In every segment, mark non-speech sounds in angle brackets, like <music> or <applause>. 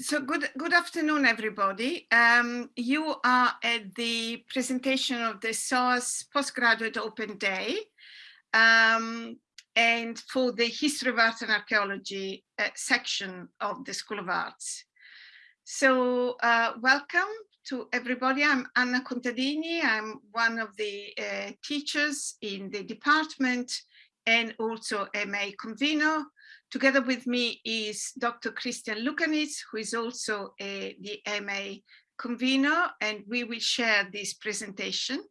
So good, good afternoon, everybody. Um, you are at the presentation of the SOAS Postgraduate Open Day. Um, and for the History of Art and Archaeology uh, section of the School of Arts. So uh, welcome to everybody. I'm Anna Contadini. I'm one of the uh, teachers in the department and also MA convener Together with me is Dr. Christian Luczanits, who is also a, the MA convener, and we will share this presentation.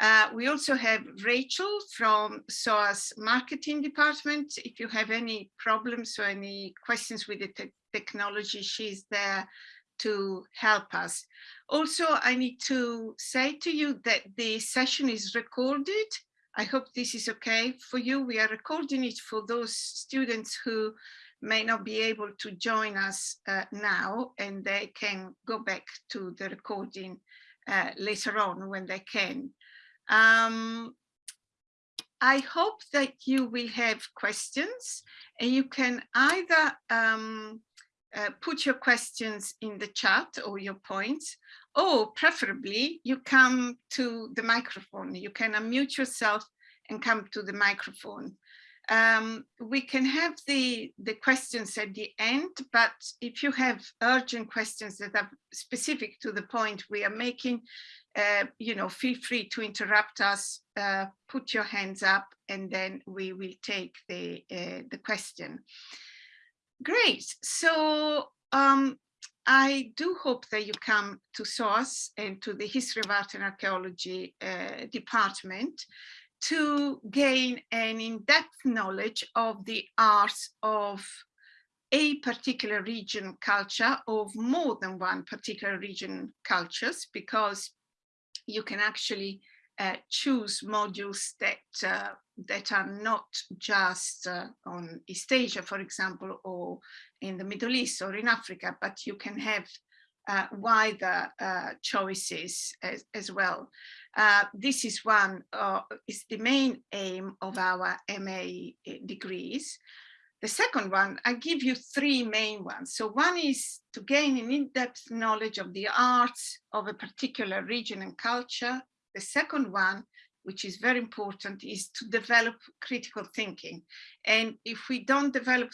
Uh, we also have Rachel from SOAS marketing department. If you have any problems or any questions with the te technology, she's there to help us. Also, I need to say to you that the session is recorded I hope this is okay for you. We are recording it for those students who may not be able to join us uh, now and they can go back to the recording uh, later on when they can. Um, I hope that you will have questions and you can either um, uh, put your questions in the chat or your points, or preferably you come to the microphone. You can unmute yourself and come to the microphone. Um, we can have the, the questions at the end, but if you have urgent questions that are specific to the point we are making, uh, you know, feel free to interrupt us, uh, put your hands up, and then we will take the, uh, the question. Great. So um, I do hope that you come to SOAS and to the History of Art and Archaeology uh, department to gain an in-depth knowledge of the arts of a particular region culture of more than one particular region cultures because you can actually choose modules that uh, that are not just uh, on East Asia, for example, or in the Middle East or in Africa, but you can have uh, wider uh, choices as, as well. Uh, this is one, is the main aim of our MA degrees. The second one, I give you three main ones. So one is to gain an in-depth knowledge of the arts of a particular region and culture. The second one, which is very important, is to develop critical thinking. And if we don't develop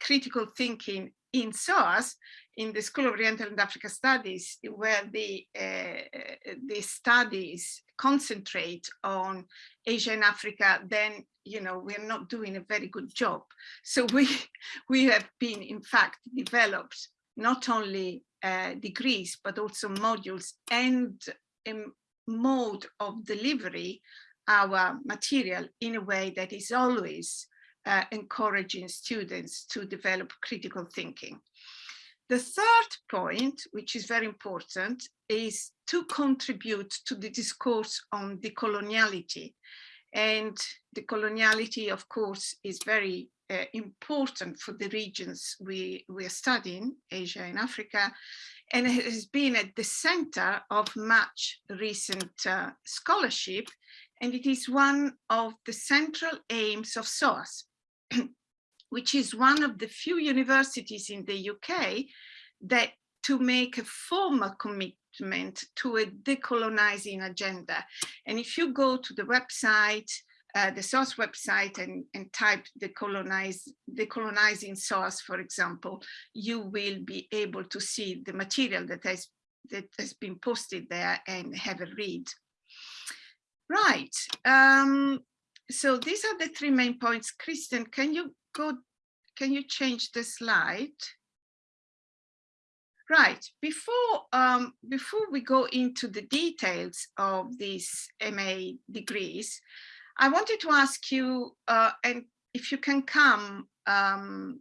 critical thinking in SOAS, in the School of Oriental and Africa Studies, where the, uh, the studies concentrate on Asia and Africa, then, you know, we're not doing a very good job. So we, <laughs> we have been, in fact, developed not only uh, degrees, but also modules and a mode of delivery our material in a way that is always uh, encouraging students to develop critical thinking. The third point, which is very important, is to contribute to the discourse on decoloniality. And the coloniality, of course, is very uh, important for the regions we, we are studying, Asia and Africa, and it has been at the center of much recent uh, scholarship, and it is one of the central aims of SOAS. <clears throat> which is one of the few universities in the UK that to make a formal commitment to a decolonizing agenda. And if you go to the website, uh, the SOAS website and, and type decolonize, decolonizing SOAS, for example, you will be able to see the material that has, that has been posted there and have a read. Right. Um, so these are the three main points. Christian, can you go, can you change the slide? Right, before, um, before we go into the details of these MA degrees, I wanted to ask you, uh, and if you can come um,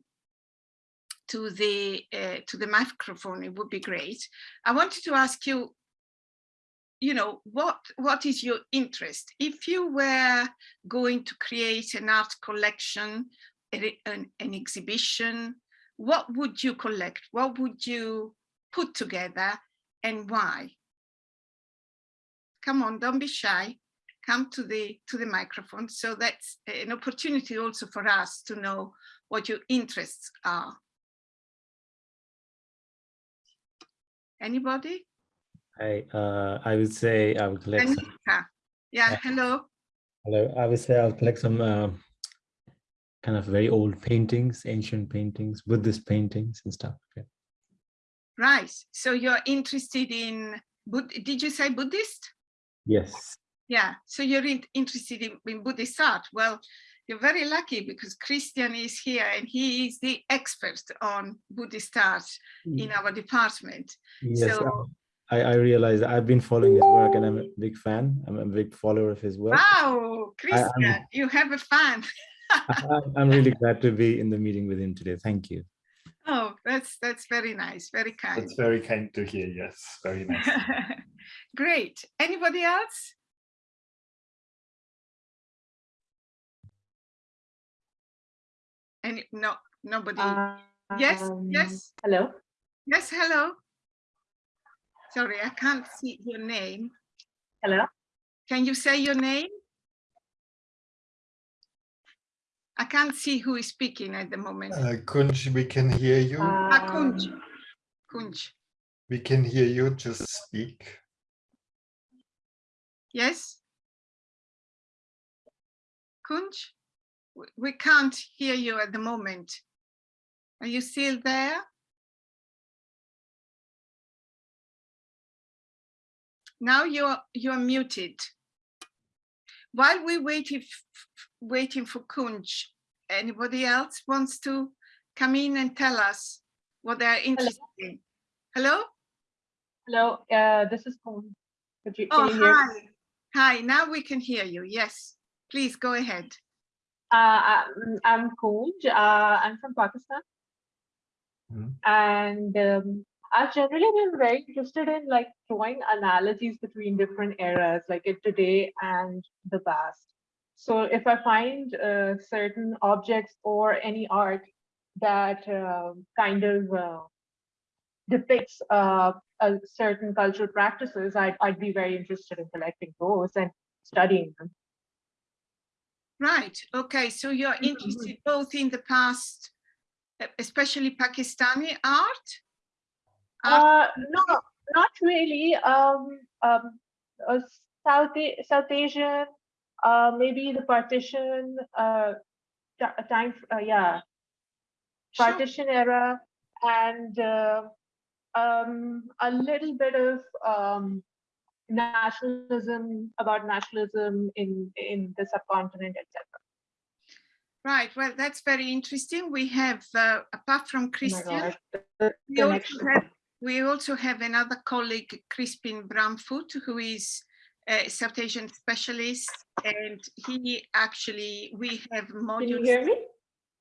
to the uh, to the microphone, it would be great. I wanted to ask you, you know, what what is your interest? If you were going to create an art collection an, an exhibition, what would you collect? What would you put together and why? Come on, don't be shy. Come to the to the microphone. So that's an opportunity also for us to know what your interests are. Anybody? I uh, I would say I will collect some, Yeah. hello. hello, I would say I'll collect some uh, kind of very old paintings, ancient paintings, Buddhist paintings and stuff. Yeah. Right. So you're interested in, did you say Buddhist? Yes. Yeah. So you're in interested in, in Buddhist art. Well, you're very lucky because Christian is here and he is the expert on Buddhist art hmm. in our department. Yes. so- um, I, I realize I've been following his work and I'm a big fan. I'm a big follower of his work. Wow, Christian, you have a fan. <laughs> I, <laughs> I'm really glad to be in the meeting with him today. Thank you. Oh, that's that's very nice, very kind. That's very kind to hear. Yes, very <laughs> nice. Great. Anybody else? Any, no, nobody. yes, Um, yes, Hello. yes, hello. Sorry, I can't see your name. Hello. Can you say your name? I can't see who is speaking at the moment. Uh, Kunj, we can hear you. Ah, Kunj. Kunj. we can hear you. Just speak. Yes? Kunj? We- We can't hear you at the moment. Are you still there? Now you're you're muted. While we waiting f- f- waiting for Kunj, anybody else wants to come in and tell us what they're interested in? Hello? Hello. Uh, this is Poon. Could you, Oh, can you hear? hi. Hi, now we can hear you. Yes, please go ahead. Uh, I'm, I'm Kunj. Uh, I'm from Pakistan. Mhm. And um, I've generally been very interested in like drawing analogies between different eras, like in today and the past. So if I find uh, certain objects or any art that uh, kind of uh, depicts uh, a certain cultural practices, I'd, I'd be very interested in collecting those and studying them. Right. Okay. So you're Mhm. interested both in the past, especially Pakistani art. Uh, no, not really. Um, um, uh, South South Asian, uh, maybe the partition, uh, time, uh, yeah, Sure. partition era, and uh, um, a little bit of um, nationalism about nationalism in in the subcontinent, etc. Right. Well, that's very interesting. We have, uh, apart from Oh Christian, the we also, have, we also have another colleague, Crispin Branfoot, who is a South Asian specialist, and he actually we have modules. Can you hear me?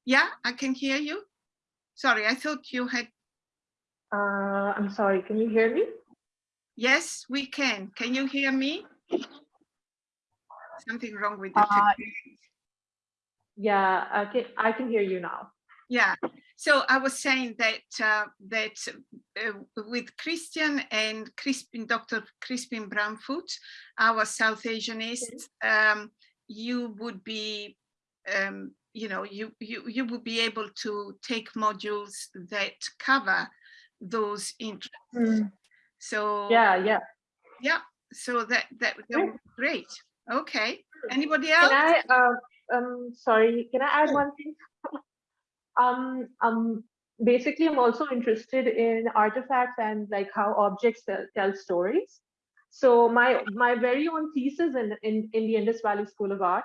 Yeah, I can hear you. Sorry, I thought you had. Uh, I'm sorry. Can you hear me? Yes, we can. Can you hear me? Something wrong with the Uh. Yeah, I can. I can hear you now. Yeah, so I was saying that uh, that uh, with Christian and Crispin, Dr. Crispin Branfoot, our South Asianist, um, you would be, um, you know, you, you you would be able to take modules that cover those interests. So Yeah, yeah. yeah, so that that, that would be great. Okay, anybody else? Can I, uh, um, sorry, can I add one thing? <laughs> Um, um, basically, I'm also interested in artifacts and like how objects tell, tell stories. So my my very own thesis in, in, in the Indus Valley School of Art,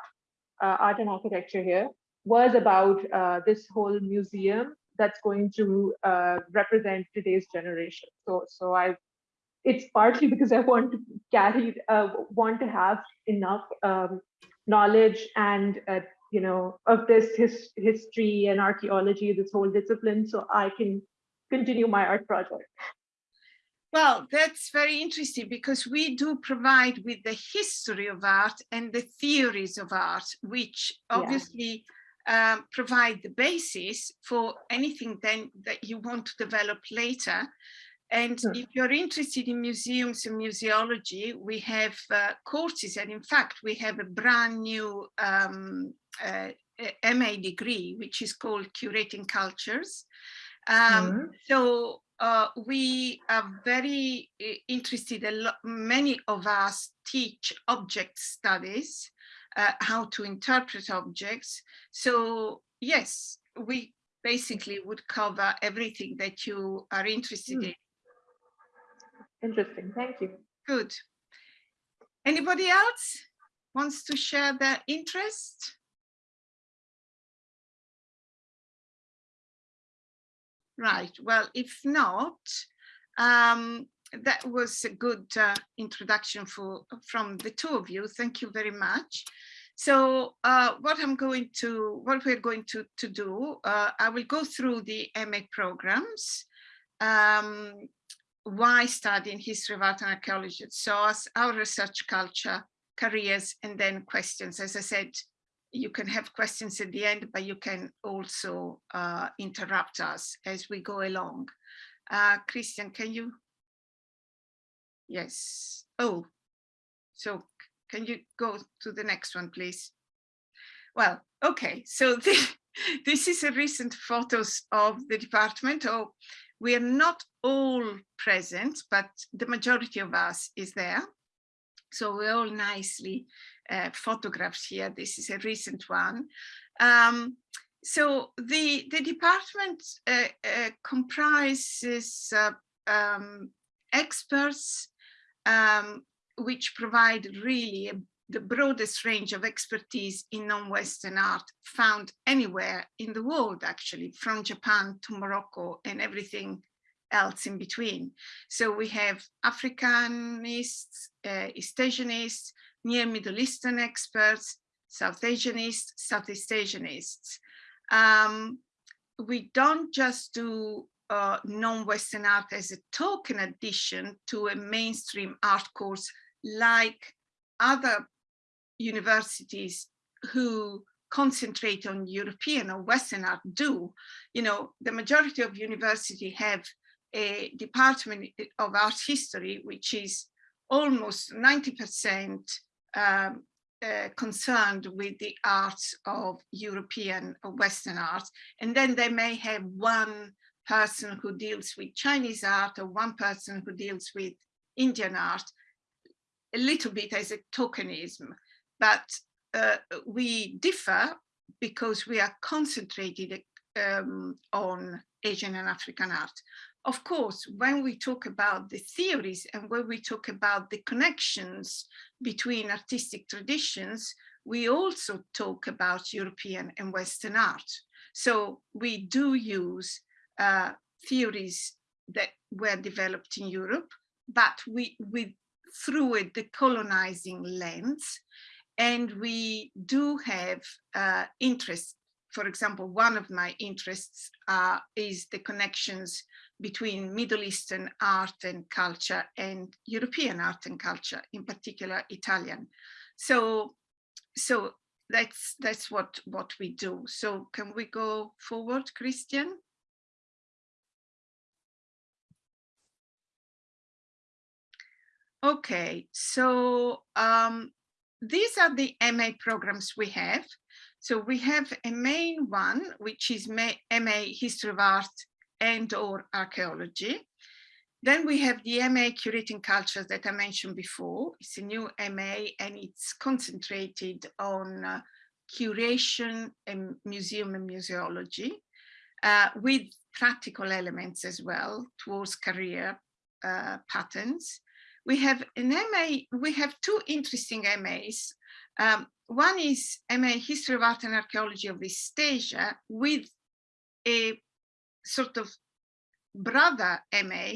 uh, Art and Architecture here, was about uh, this whole museum that's going to uh, represent today's generation. So so I, it's partly <laughs> because I want to carry, uh, want to have enough um, knowledge and uh, you know of this his, history and archaeology, this whole discipline, so I can continue my art project. Well, that's very interesting because we do provide with the history of art and the theories of art, which Yeah. obviously um, provide the basis for anything then that you want to develop later. And Hmm. if you're interested in museums and museology, we have uh, courses, and in fact, we have a brand new um, uh, MA degree, which is called Curating Cultures. Um, Mhm. so uh, we are very uh, interested, a lot, many of us teach object studies, uh, how to interpret objects. So yes, we basically would cover everything that you are interested Hmm. in. Interesting. Thank you. Good. Anybody else wants to share their interest? Right, well, if not, um, that was a good uh, introduction for from the two of you. Thank you very much. So uh, what I'm going to, what we're going to, to do, uh, I will go through the MA programs. Um, why study in history of art and archaeology at SOAS, our research culture, careers, and then questions. As I said, you can have questions at the end, but you can also uh, interrupt us as we go along. Uh, Christian, can you? Yes. Oh, so can you go to the next one, please? Well, okay, so this, <laughs> this is a recent photos of the department. Oh, we are not all present, but the majority of us is there. So we're all nicely uh, photographed here. This is a recent one. Um, so the, the department uh, uh, comprises uh, um, experts um, which provide really a, the broadest range of expertise in non-Western art found anywhere in the world, actually, from Japan to Morocco and everything else in between. So we have Africanists, uh, East Asianists, near Middle Eastern experts, South Asianists, Southeast Asianists. Um, we don't just do uh, non-Western art as a token addition to a mainstream art course like other universities who concentrate on European or Western art do. You know, the majority of university have a department of art history, which is almost 90% um, uh, concerned with the arts of European or Western art. And then they may have one person who deals with Chinese art or one person who deals with Indian art, a little bit as a tokenism, but uh, we differ because we are concentrated um, on Asian and African art. Of course, when we talk about the theories and when we talk about the connections between artistic traditions, we also talk about European and Western art. So we do use uh, theories that were developed in Europe, but we, we through a decolonizing lens, and we do have uh, interest. For example, one of my interests uh, is the connections between Middle Eastern art and culture and European art and culture, in particular Italian. So, so that's that's what what we do. So can we go forward, Christian? Okay, so um, these are the MA programs we have. So we have a main one, which is MA History of Art and or Archaeology. Then we have the MA Curating Cultures that I mentioned before. It's a new MA and it's concentrated on uh, curation and museum and museology uh, with practical elements as well towards career uh, patterns. We have an MA, we have two interesting MAs. Um, one is MA History of Art and Archaeology of East Asia with a sort of brother MA,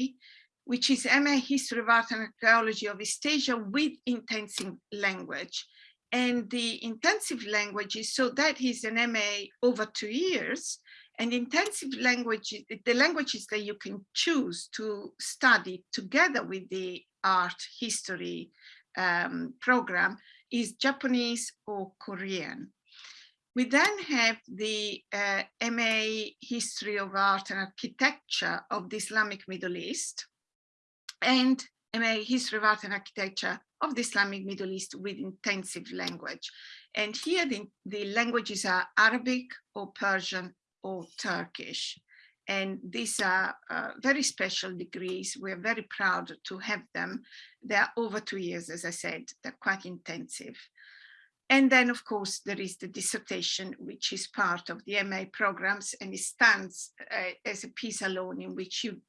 which is MA History of Art and Archaeology of East Asia with intensive language. And the intensive languages, so that is an MA over two years, and intensive language, the languages that you can choose to study together with the art history um, program is Japanese or Korean. We then have the uh, MA History of Art and Architecture of the Islamic Middle East and MA History of Art and Architecture of the Islamic Middle East with intensive language. And here the, the languages are Arabic or Persian or Turkish. And these are uh, very special degrees. We're very proud to have them. They're over two years, as I said, they're quite intensive. And then, of course, there is the dissertation, which is part of the MA programs, and it stands uh, as a piece alone in which you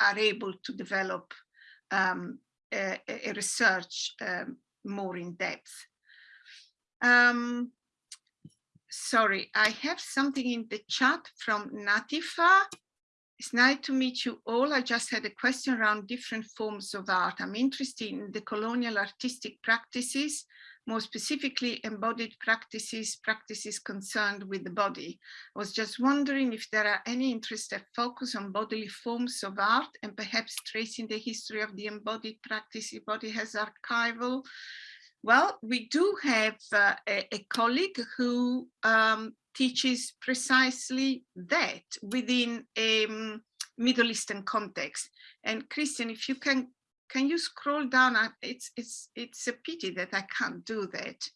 are able to develop um, a, a, research um, more in depth. Um, sorry, I have something in the chat from Natifa. It's nice to meet you all. I just had a question around different forms of art. I'm interested in the colonial artistic practices more specifically embodied practices, practices concerned with the body. I was just wondering if there are any interest that focus on bodily forms of art and perhaps tracing the history of the embodied practice body has archival. Well, we do have uh, a, a, colleague who um, teaches precisely that within a um, Middle Eastern context. And Christian, if you can can you scroll down? It's, it's, it's a pity that I can't do that.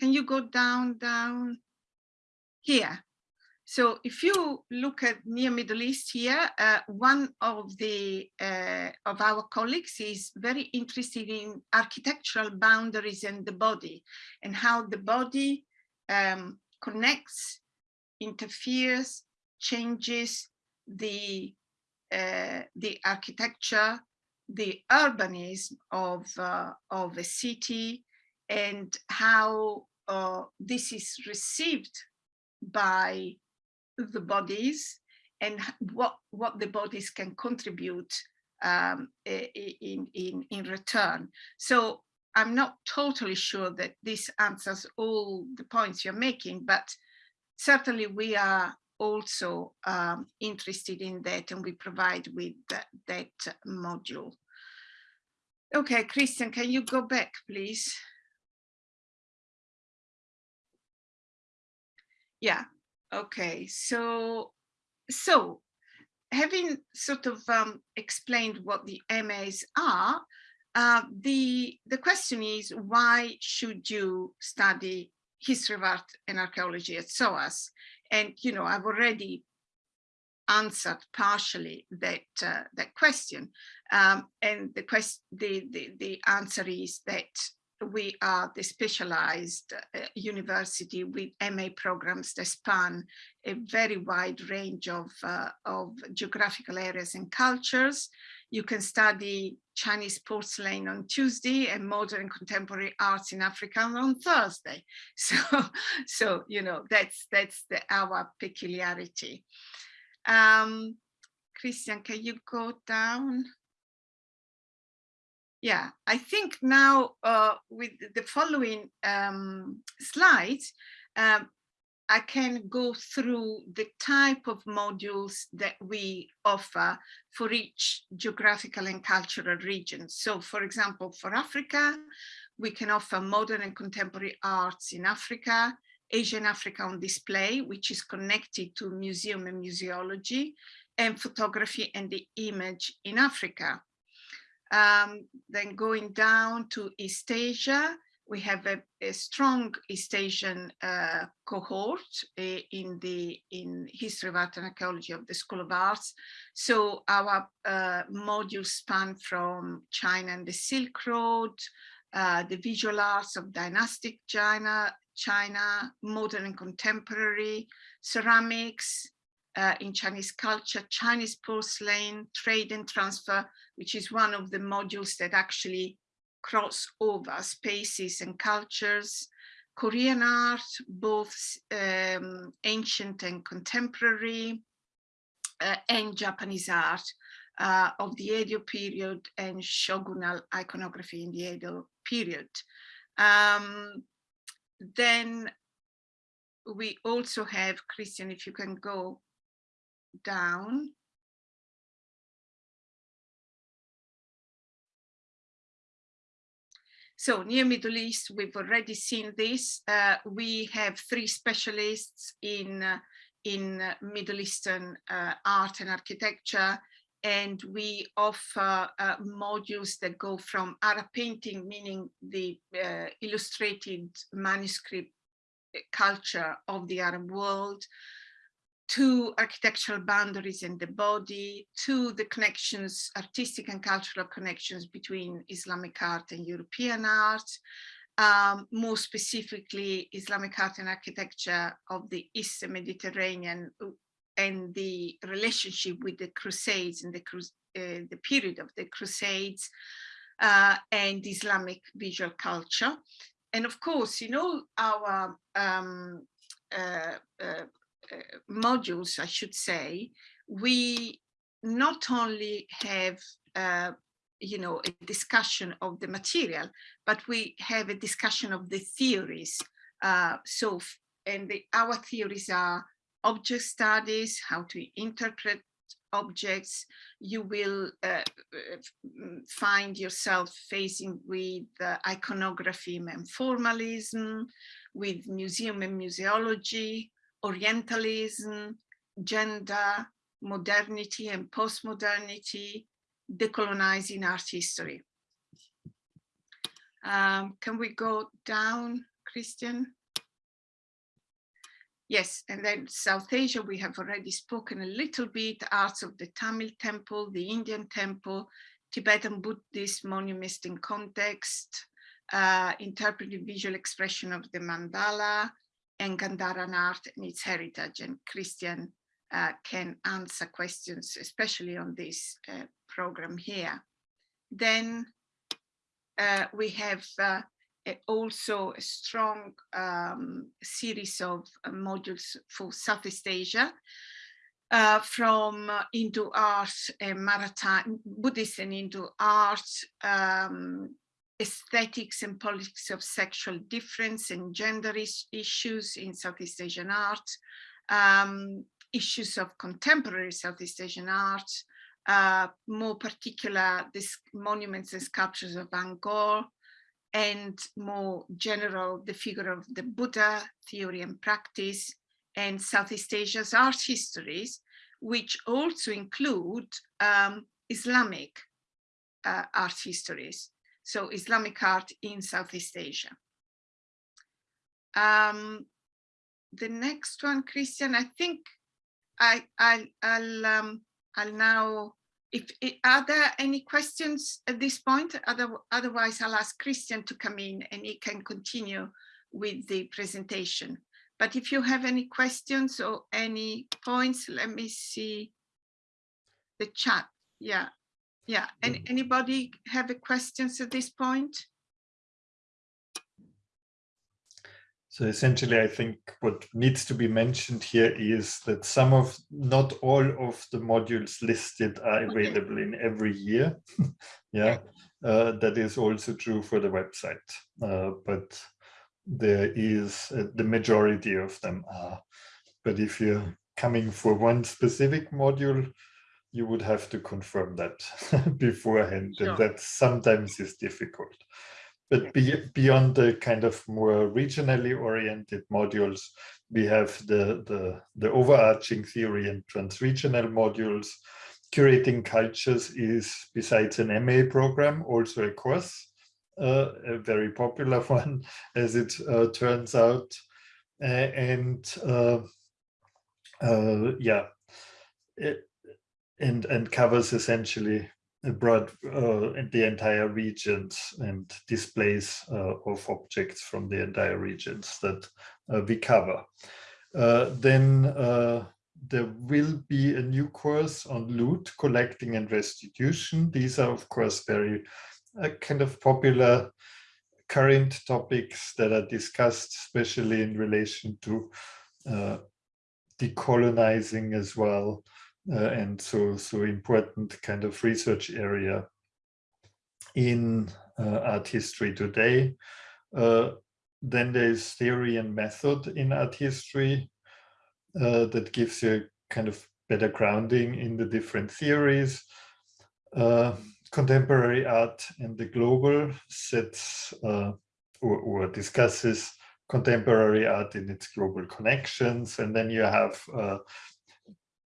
Can you go down, down here? So if you look at near Middle East here, uh, one of the uh, of our colleagues is very interested in architectural boundaries and the body and how the body um, connects, interferes, changes the uh, the architecture the urbanism of, uh, of a city and how uh, this is received by the bodies and what, what the bodies can contribute um, in, in, in return. So I'm not totally sure that this answers all the points you're making, but certainly we are also um, interested in that and we provide with that, that module. Okay, Christian, can you go back, please? Yeah, okay, so, so having sort of um, explained what the MAs are, uh, the, the question is why should you study history of art and archaeology at SOAS? And, you know, I've already answered partially that uh, that question. Um, and the, quest the, the, the answer is that we are the specialized uh, university with MA programs that span a very wide range of, uh, of geographical areas and cultures. You can study Chinese porcelain on Tuesday and modern contemporary arts in Africa on Thursday. <laughs> So, so you know, that's, that's the, our peculiarity. Um, Christian, can you go down? Yeah, I think now uh, with the following um, slides, um, I can go through the type of modules that we offer for each geographical and cultural region. So for example, for Africa, we can offer modern and contemporary arts in Africa, Asian Africa on display, which is connected to museum and museology, and photography and the image in Africa. Um, then going down to East Asia, we have a, a strong East Asian uh, cohort uh, in the in history of art and archaeology of the School of Arts. So our uh, modules span from China and the Silk Road, uh, the visual arts of dynastic China, China, modern and contemporary, ceramics, uh, in Chinese culture, Chinese porcelain, trade and transfer, which is one of the modules that actually cross over spaces and cultures, Korean art, both um, ancient and contemporary, uh, and Japanese art uh, of the Edo period and shogunal iconography in the Edo period. Um, then we also have, Christian, if you can go down. So near Middle East, we've already seen this. Uh, we have three specialists in, uh, in uh, Middle Eastern uh, art and architecture, and we offer uh, modules that go from Arab painting, meaning the uh, illustrated manuscript culture of the Arab world, to architectural boundaries in the body, to the connections, artistic and cultural connections between Islamic art and European art, um, more specifically Islamic art and architecture of the Eastern Mediterranean uh, and the relationship with the Crusades and the, uh, the period of the Crusades uh, and Islamic visual culture. And of course, in all our um, uh, uh, modules, I should say, we not only have you know, a discussion of the material, but we have a discussion of the theories. Uh, so, and the, our theories are object studies, how to interpret objects. You will uh, find yourself facing with uh, iconography and formalism, with museum and museology, Orientalism, gender, modernity and postmodernity, decolonizing art history. Um, can we go down, Christian? Yes, and then South Asia, we have already spoken a little bit, arts of the Tamil temple, the Indian temple, Tibetan Buddhist monuments in context, uh, interpretive visual expression of the mandala, and Gandharan art and its heritage. And Christian uh, can answer questions, especially on this uh, program here. Then uh, we have uh, also a strong um, series of uh, modules for Southeast Asia, uh, from Hindu art and maritime, Buddhist and Hindu art, um, aesthetics and politics of sexual difference and gender is issues in Southeast Asian art, um, issues of contemporary Southeast Asian art, uh, more particular this monuments and sculptures of Angkor, and more general the figure of the Buddha, theory and practice, and Southeast Asia's art histories, which also include um, Islamic uh, art histories, so Islamic art in Southeast Asia. Um, the next one, Christian, I think I, I, I'll, um, I'll now, if, if, are there any questions at this point? Other, otherwise, I'll ask Christian to come in and he can continue with the presentation. But if you have any questions or any points, let me see the chat. Yeah, yeah. And Mm. anybody have a questions at this point? So essentially, I think what needs to be mentioned here is that some of, not all of the modules listed are Okay. available in every year. <laughs> yeah, uh, that is also true for the website. Uh, but there is, uh, the majority of them are. But if you're coming for one specific module, you would have to confirm that <laughs> beforehand. Sure. And that sometimes is difficult. But be, beyond the kind of more regionally oriented modules, we have the, the, the overarching theory and transregional modules. Curating cultures is, besides an MA program, also a course, uh, a very popular <laughs> one, as it uh, turns out. Uh, and uh, uh, yeah, it, and, and covers essentially broad uh, the entire regions and displays uh, of objects from the entire regions that uh, we cover. Uh, then uh, there will be a new course on loot, collecting and restitution. These are of course very uh, kind of popular current topics that are discussed, especially in relation to decolonizing as well uh, and so so important kind of research area in uh, art history today. Uh, then there is theory and method in art history uh, that gives you kind of better grounding in the different theories. Uh, contemporary art and the global sets uh, or, or discusses contemporary art in its global connections. And then you have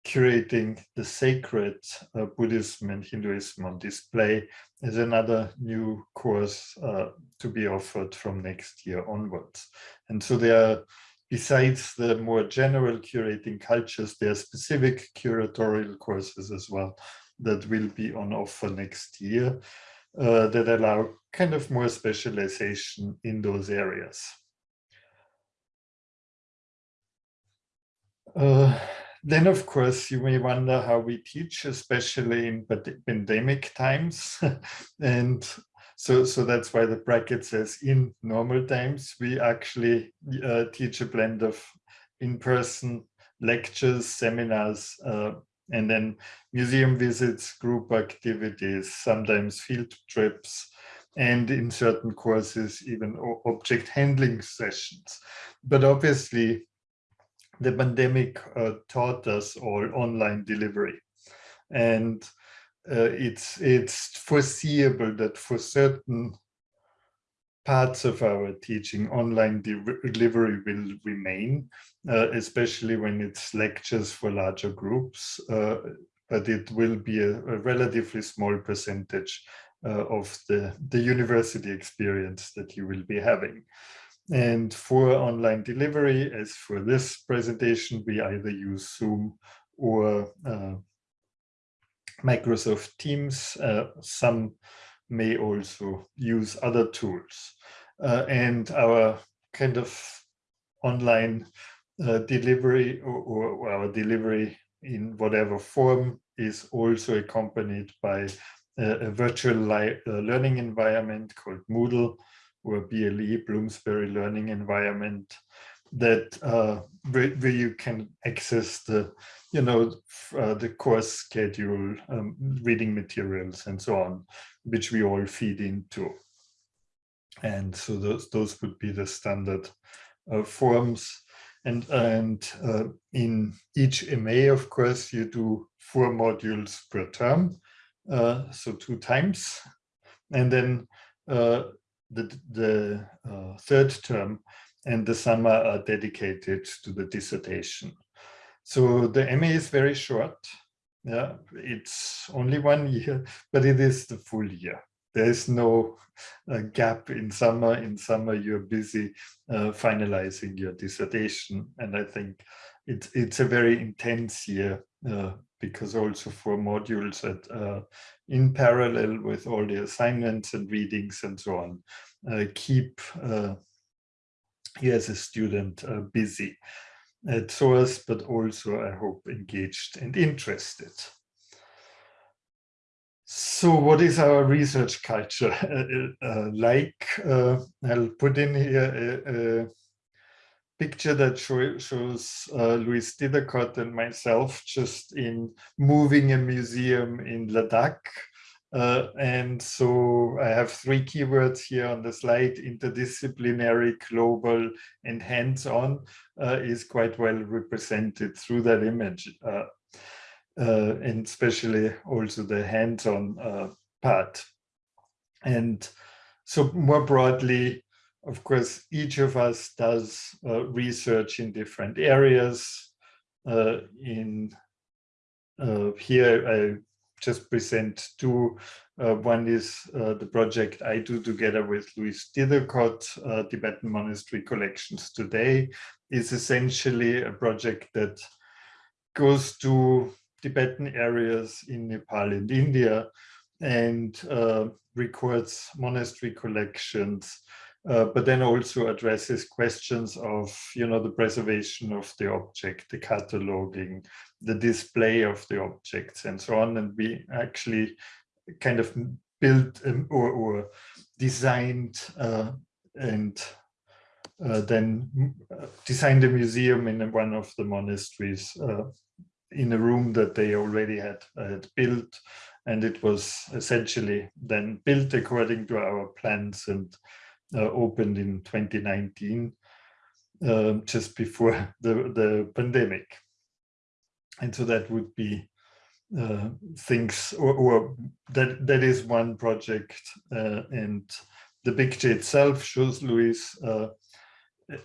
curating the sacred uh, Buddhism and Hinduism on display is another new course uh, to be offered from next year onwards. And so there are besides the more general curating cultures, there are specific curatorial courses as well that will be on offer next year uh, that allow kind of more specialization in those areas. Then, of course, you may wonder how we teach, especially in pandemic times. <laughs> and so, so that's why the bracket says in normal times, we actually uh, teach a blend of in-person lectures, seminars, uh, and then museum visits, group activities, sometimes field trips, and in certain courses, even object handling sessions. But obviously, the pandemic uh, taught us all online delivery. And uh, it's, it's foreseeable that for certain parts of our teaching, online de delivery will remain, uh, especially when it's lectures for larger groups, uh, but it will be a, a relatively small percentage uh, of the, the university experience that you will be having. And for online delivery, as for this presentation, we either use Zoom or uh, Microsoft Teams. Uh, some may also use other tools. Uh, and our kind of online uh, delivery or, or, our delivery in whatever form is also accompanied by a, a virtual uh, learning environment called Moodle or BLE, Bloomsbury Learning Environment, that uh, where, where, you can access the, you know, uh, the course schedule, um, reading materials and so on, which we all feed into. And so those, those would be the standard uh, forms. And, and uh, in each MA, of course, you do four modules per term, uh, so two times. And then uh, the, the uh, third term and the summer are dedicated to the dissertation. So the MA is very short. Yeah, it's only one year, but it is the full year. There is no uh, gap in summer. In summer, you're busy uh, finalizing your dissertation. And I think it's, it's a very intense year uh, because also for modules that uh, in parallel with all the assignments and readings and so on, uh, keep uh, you as a student uh, busy at SOAS, but also I hope engaged and interested. So what is our research culture <laughs> like? I'll put in here picture that shows uh, Louise Tythacott and myself just in moving a museum in Ladakh. Uh, and so I have three keywords here on the slide, interdisciplinary, global, and hands-on uh, is quite well represented through that image. Uh, uh and especially also the hands-on uh, part. And so more broadly, of course, each of us does uh, research in different areas. Uh, in uh, here, I just present two. Uh, one is uh, the project I do together with Louise Tythacott, uh, Tibetan Monastery Collections Today, is essentially a project that goes to Tibetan areas in Nepal and India and records monastery collections uh, but then also addresses questions of, you know, the preservation of the object, the cataloging, the display of the objects and so on. And we actually kind of built um, or, or, designed uh, and uh, then uh, designed a museum in one of the monasteries uh, in a room that they already had, had built. And it was essentially then built according to our plans and opened in 2019, um, just before <laughs> the, the pandemic. And so that would be uh, things, or, or, that, that is one project. Uh, and the picture itself shows Louise uh,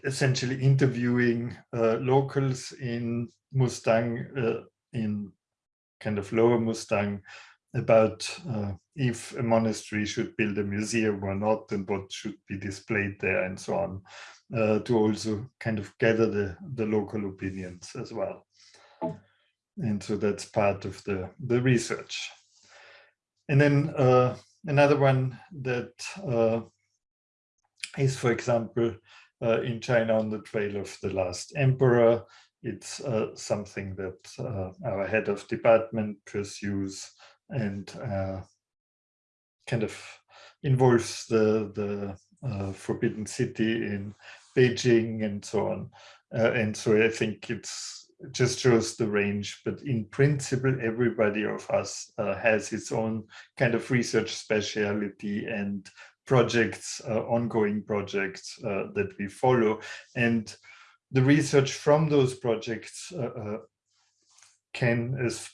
essentially interviewing uh, locals in Mustang, uh, in kind of lower Mustang, about uh, if a monastery should build a museum or not and what should be displayed there and so on uh, to also kind of gather the, the local opinions as well. And so that's part of the, the research. And then uh, another one that uh, is, for example, uh, in China on the trail of the last emperor. It's uh, something that our head of department pursues and uh, kind of involves the, the uh, Forbidden City in Beijing and so on. Uh, and so I think it's it just shows the range, but in principle, everybody of us has its own kind of research speciality and projects, uh, ongoing projects uh, that we follow. And the research from those projects uh, can, as,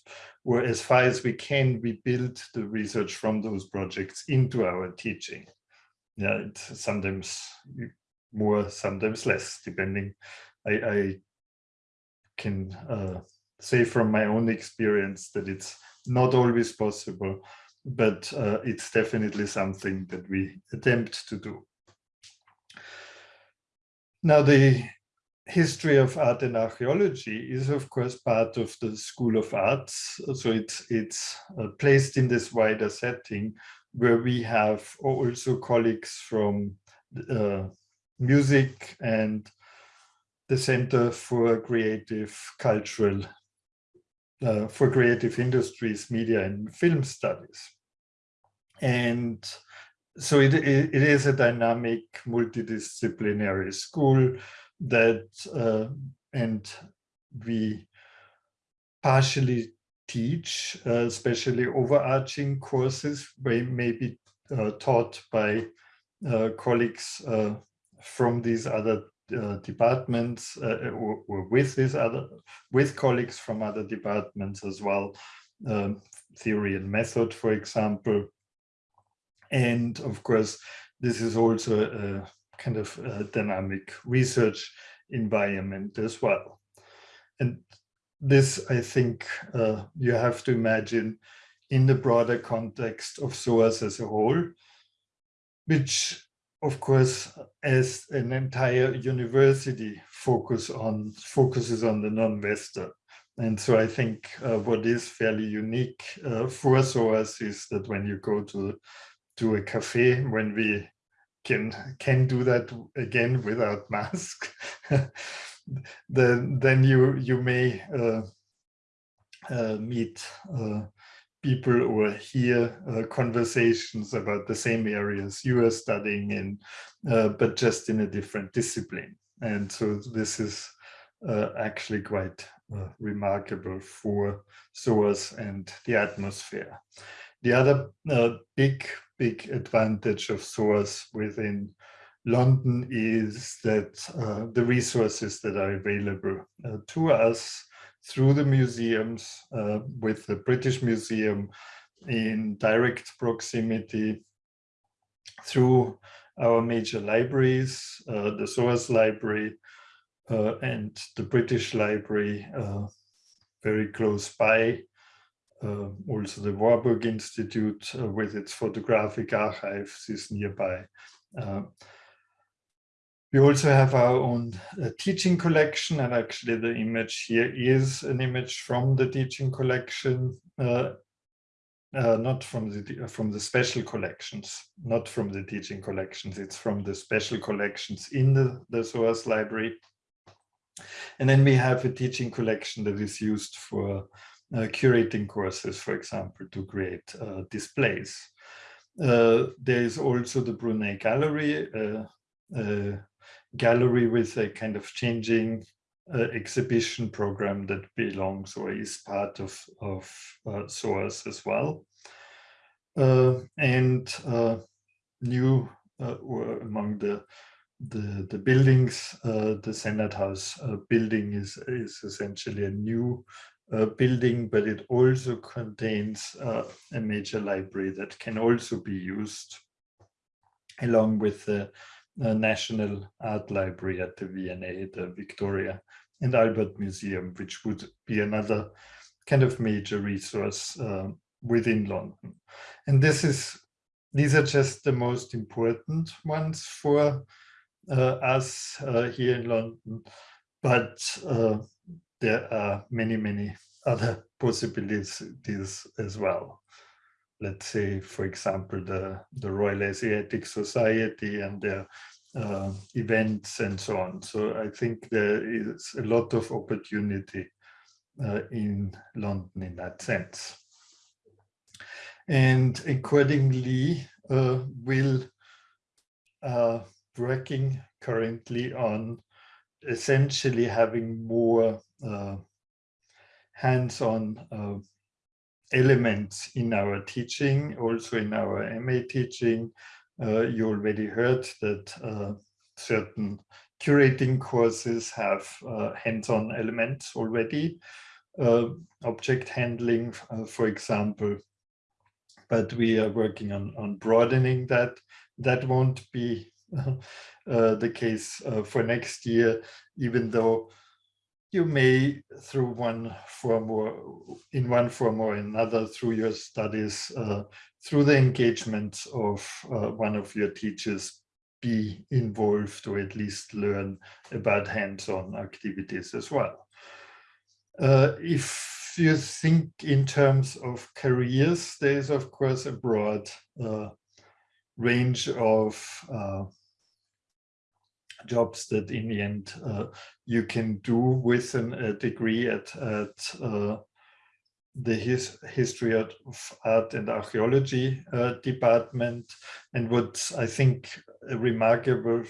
or as far as we can, we build the research from those projects into our teaching. Yeah, it's sometimes more, sometimes less, depending. I, I can uh, say from my own experience that it's not always possible, but uh, it's definitely something that we attempt to do. Now, the history of art and archaeology is, of course, part of the School of Arts. So it's, it's uh, placed in this wider setting where we have also colleagues from uh, music and the Center for Creative Cultural, uh, for Creative Industries, Media and Film Studies. And so it, it, it is a dynamic multidisciplinary school that, uh, and we partially teach, uh, especially overarching courses, may, may be uh, taught by uh, colleagues uh, from these other uh, departments or, or, with these other with colleagues from other departments as well um, theory and method for example. And of course, this is also a kind of a dynamic research environment as well. And this, I think, uh, you have to imagine in the broader context of SOAS as a whole, which of course, as an entire university focus on focuses on the non-Western. And so I think uh, what is fairly unique uh, for SOAS is that when you go to to a cafe when we can can do that again without mask <laughs> then then you you may uh, uh, meet uh, people or hear uh, conversations about the same areas you are studying in uh, but just in a different discipline and so this is uh, actually quite remarkable for SOAS and the atmosphere. The other big big advantage of SOAS within London is that uh, the resources that are available uh, to us through the museums, uh, with the British Museum in direct proximity, through our major libraries, uh, the SOAS Library uh, and the British Library uh, very close by, uh, also the Warburg Institute uh, with its photographic archives is nearby. Uh, we also have our own uh, teaching collection and actually the image here is an image from the teaching collection, uh, uh, not from the from the special collections, not from the teaching collections, it's from the special collections in the, the SOAS library. And then we have a teaching collection that is used for curating courses, for example, to create uh, displays. Uh, there is also the Brunei Gallery, a gallery with a kind of changing uh, exhibition program that belongs or is part of, of uh, SOAS as well. Uh, and new among the, the, the buildings, the Senate House building is, is essentially a new uh, building, but it also contains uh, a major library that can also be used along with the National Art Library at the V&A, the Victoria and Albert Museum, which would be another kind of major resource uh, within London. And this is these are just the most important ones for uh, us uh, here in London, but uh, there are many, many other <laughs> possibilities as well. Let's say, for example, the, the Royal Asiatic Society and their uh, events and so on. So I think there is a lot of opportunity uh, in London in that sense. And accordingly, uh, will uh, working currently on essentially having more hands-on uh, elements in our teaching, also in our MA teaching. Uh, you already heard that uh, certain curating courses have uh, hands-on elements already, uh, object handling, for example, but we are working on, on broadening that. That won't be <laughs> uh, the case uh, for next year, even though you may through one form or in one form or another through your studies, uh, through the engagement of uh, one of your teachers, be involved or at least learn about hands-on activities as well. Uh, if you think in terms of careers, there is of course a broad uh, range of uh, jobs that in the end uh, you can do with an, a degree at, at uh, the his, history of art and archaeology uh, department. And what I think remarkable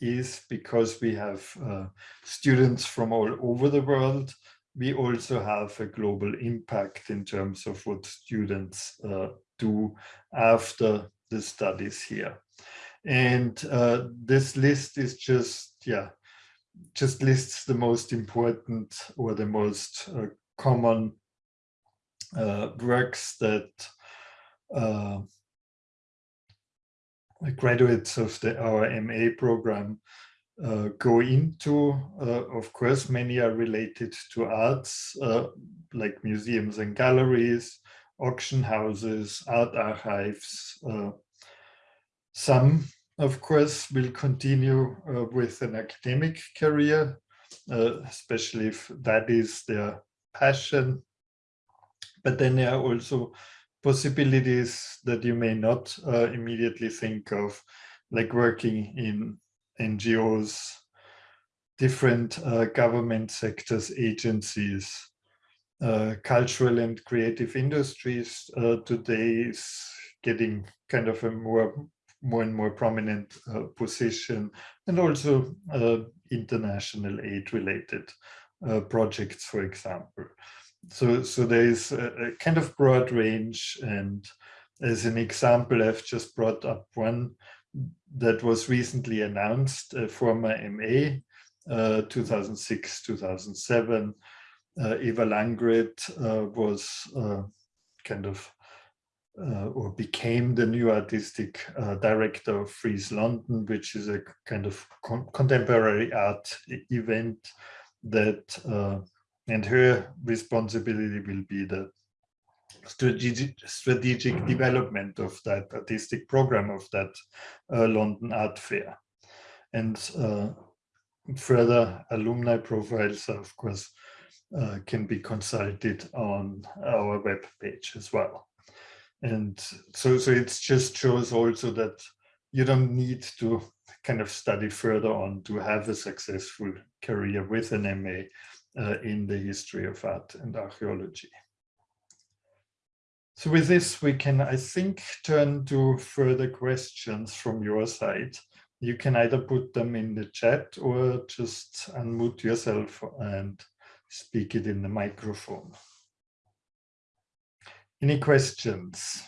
is because we have uh, students from all over the world, we also have a global impact in terms of what students uh, do after the studies here. And uh, this list is just, yeah, just lists the most important or the most uh, common uh, works that uh, graduates of the our MA program uh, go into. Uh, of course, many are related to arts, uh, like museums and galleries, auction houses, art archives, some, of course, will continue uh, with an academic career, uh, especially if that is their passion. But then there are also possibilities that you may not uh, immediately think of, like working in NGOs, different uh, government sectors, agencies, uh, cultural and creative industries uh, today is getting kind of a more more and more prominent uh, position and also uh, international aid related uh, projects, for example. So, so there is a, a, kind of broad range and as an example, I've just brought up one that was recently announced, a former MA, 2006-2007. Uh, Eva Langret uh, was uh, kind of uh, or became the new artistic uh, director of Frieze London, which is a kind of con contemporary art event that, uh, and her responsibility will be the strategic, strategic development of that artistic program of that uh, London Art Fair. And uh, further alumni profiles, of course, uh, can be consulted on our web page as well and so so it just shows also that you don't need to kind of study further on to have a successful career with an MA uh, in the history of art and archaeology. So with this, we can, I think, turn to further questions from your side. You can either put them in the chat or just unmute yourself and speak it in the microphone. Any questions?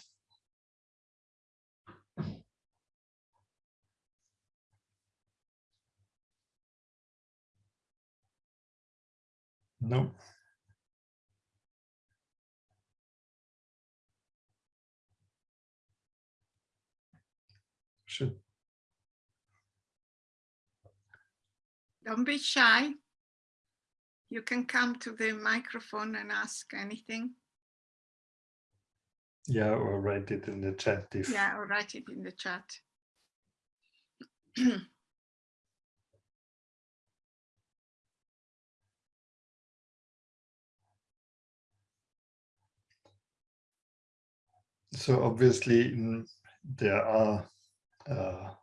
No. Should. Don't be shy. You can come to the microphone and ask anything. Yeah, or write it in the chat if Yeah, or write it in the chat. <clears throat> So obviously there are uh,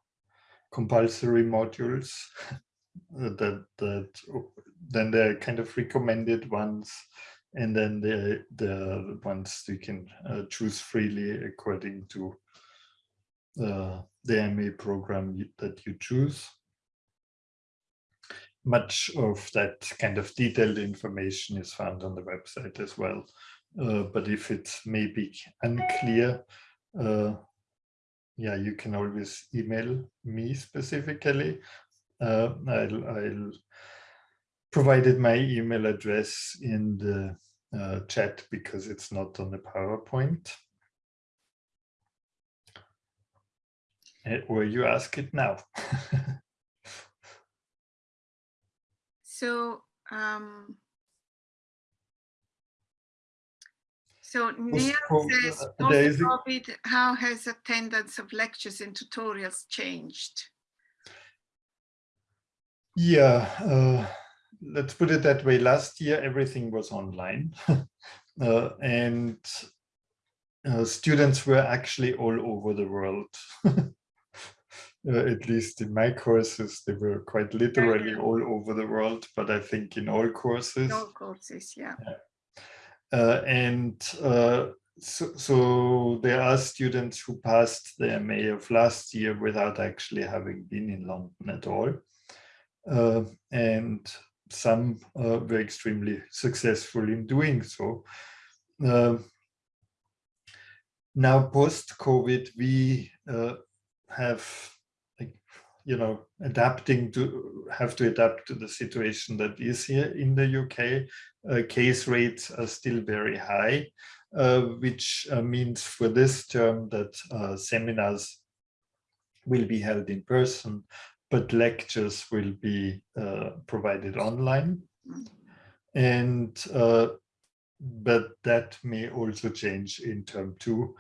compulsory modules <laughs> that that then the kind of recommended ones and then the the ones you can uh, choose freely according to uh, the MA program that you choose. Much of that kind of detailed information is found on the website as well. Uh, but if it's maybe unclear, uh, yeah, you can always email me specifically. Uh, I'll, I'll provided my email address in the uh, chat because it's not on the PowerPoint. Or you ask it now. <laughs> So, um, so Neil says, uh, there is a- post-COVID, how has attendance of lectures and tutorials changed? Yeah, uh, let's put it that way. Last year, everything was online. <laughs> uh, and uh, students were actually all over the world. <laughs> Uh, at least in my courses, they were quite literally all over the world, but I think in all courses. No courses, yeah. Uh, and uh, so, so there are students who passed their MA of last year without actually having been in London at all. Uh, and some uh, were extremely successful in doing so. Uh, now, post-COVID, we uh, have, like, you know, adapting to, have to adapt to the situation that is here in the UK. Uh, case rates are still very high, uh, which means for this term that seminars will be held in person, but lectures will be uh, provided online. And uh, but that may also change in term two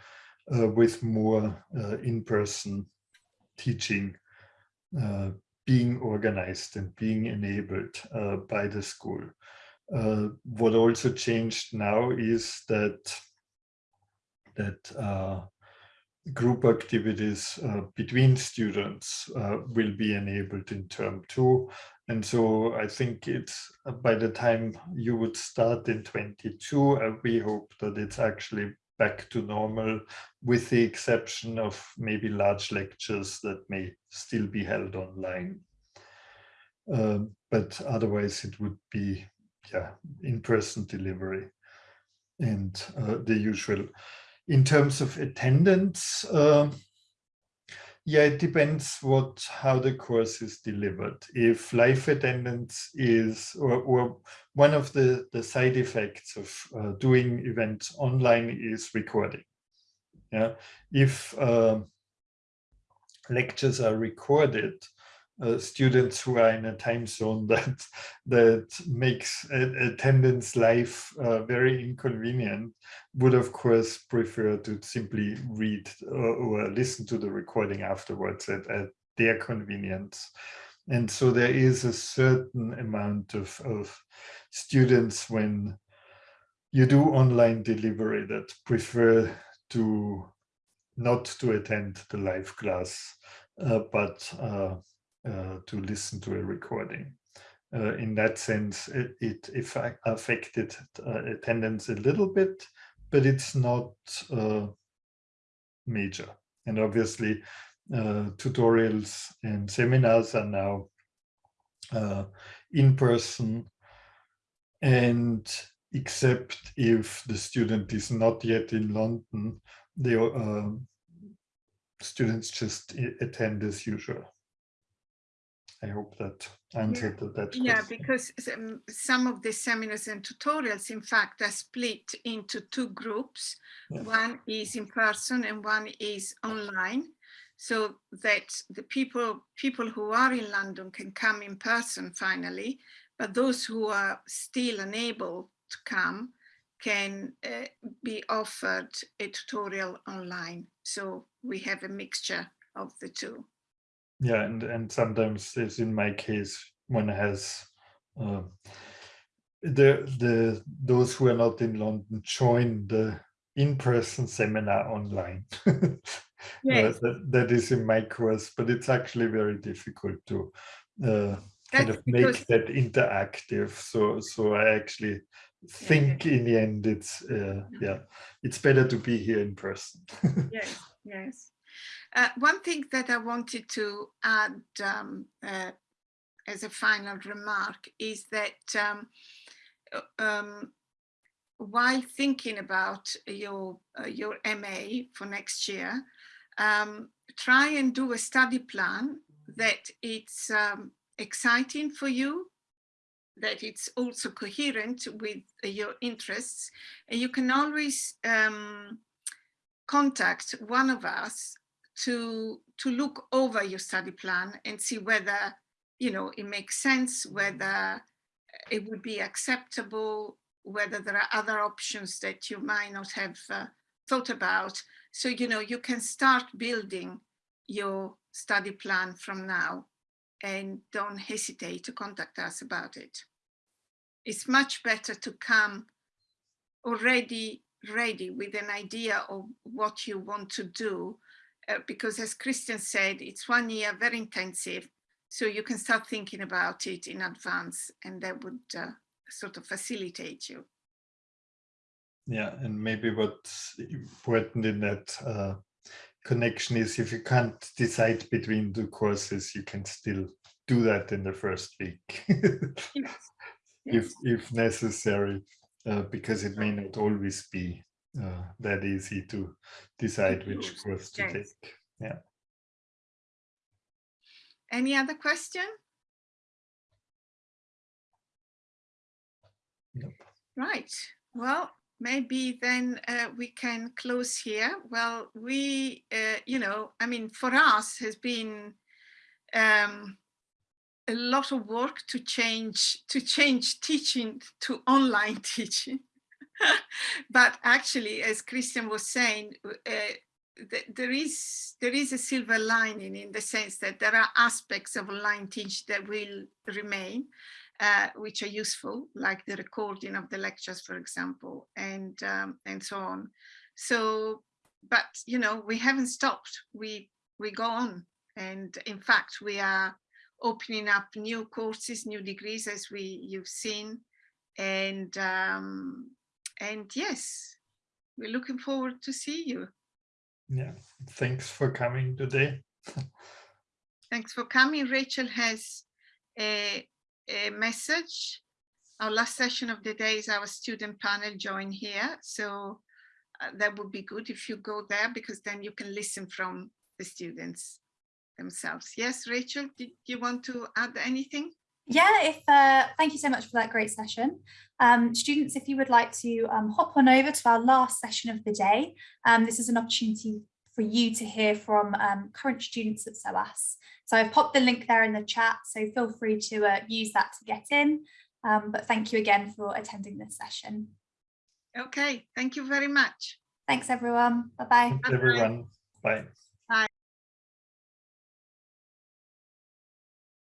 uh, with more uh, in-person teaching uh, being organized and being enabled uh, by the school. What also changed now is that that group activities uh, between students uh, will be enabled in term two. And so I think it's uh, by the time you would start in 22, uh, we hope that it's actually back to normal with the exception of maybe large lectures that may still be held online. Um, but otherwise it would be yeah in-person delivery and uh, the usual in terms of attendance, uh, yeah, it depends what how the course is delivered. If live attendance is, or, or one of the, the side effects of uh, doing events online is recording. Yeah, if uh, lectures are recorded, uh, students who are in a time zone <laughs> that that makes attendance live uh, very inconvenient would of course prefer to simply read or, or listen to the recording afterwards at, at, their convenience. And so there is a certain amount of, of students when you do online delivery that prefer to not to attend the live class uh, but uh, to listen to a recording. Uh, in that sense, it, it affected uh, attendance a little bit, but it's not uh, major. And obviously, uh, tutorials and seminars are now in person and except if the student is not yet in London, the uh, students just attend as usual. I hope that answered yeah. that Yeah, because some of the seminars and tutorials, in fact, are split into two groups. One is in person and one is online. So that the people, people who are in London can come in person finally, but those who are still unable to come can uh, be offered a tutorial online. So we have a mixture of the two. Yeah, and and sometimes, as in my case, one has uh, the the those who are not in London join the in-person seminar online. <laughs> Uh, that, that is in my course, but it's actually very difficult to uh, kind That's of make that interactive. So so I actually think in the end it's uh, yeah it's better to be here in person. <laughs> Yes, yes. Uh, one thing that I wanted to add um, uh, as a final remark is that um, uh, um, while thinking about your uh, your MA for next year, um, try and do a study plan that it's um, exciting for you, that it's also coherent with your interests, and you can always um, contact one of us to to look over your study plan and see whether you know it makes sense whether it would be acceptable whether there are other options that you might not have uh, thought about. So you know you can start building your study plan from now and don't hesitate to contact us about it. It's much better to come already ready with an idea of what you want to do because as Christian said it's one year very intensive so you can start thinking about it in advance and that would uh, sort of facilitate you. Yeah, and maybe what's important in that uh, connection is if you can't decide between the courses, you can still do that in the first week. <laughs> Yes. if if necessary, uh, because it may not always be uh, that easy to decide which course to yes. take. Yeah. any other question Nope. right well maybe then uh, we can close here well we uh, you know i mean for us has been um, a lot of work to change to change teaching to online <laughs> teaching <laughs> but actually as christian was saying uh, th- there is there is a silver lining in the sense that there are aspects of online teach that will remain uh, which are useful like the recording of the lectures for example and um, and so on. So but you know we haven't stopped. We we go on. And in fact we are opening up new courses new degrees as we you've seen. And um and yes we're looking forward to see you. Yeah. Thanks for coming today. thanks for coming. Rachel has a, a message. Our last session of the day is our student panel join here. So uh, that would be good if you go there because then you can listen from the students themselves. Yes rachel did you want to add anything Yeah, if uh, thank you so much for that great session. Um, students, if you would like to um, hop on over to our last session of the day, um, this is an opportunity for you to hear from um, current students at SOAS. So I've popped the link there in the chat, so feel free to uh, use that to get in. Um, but thank you again for attending this session. okay thank you very much Thanks everyone. Bye-bye. Thanks, everyone. Bye.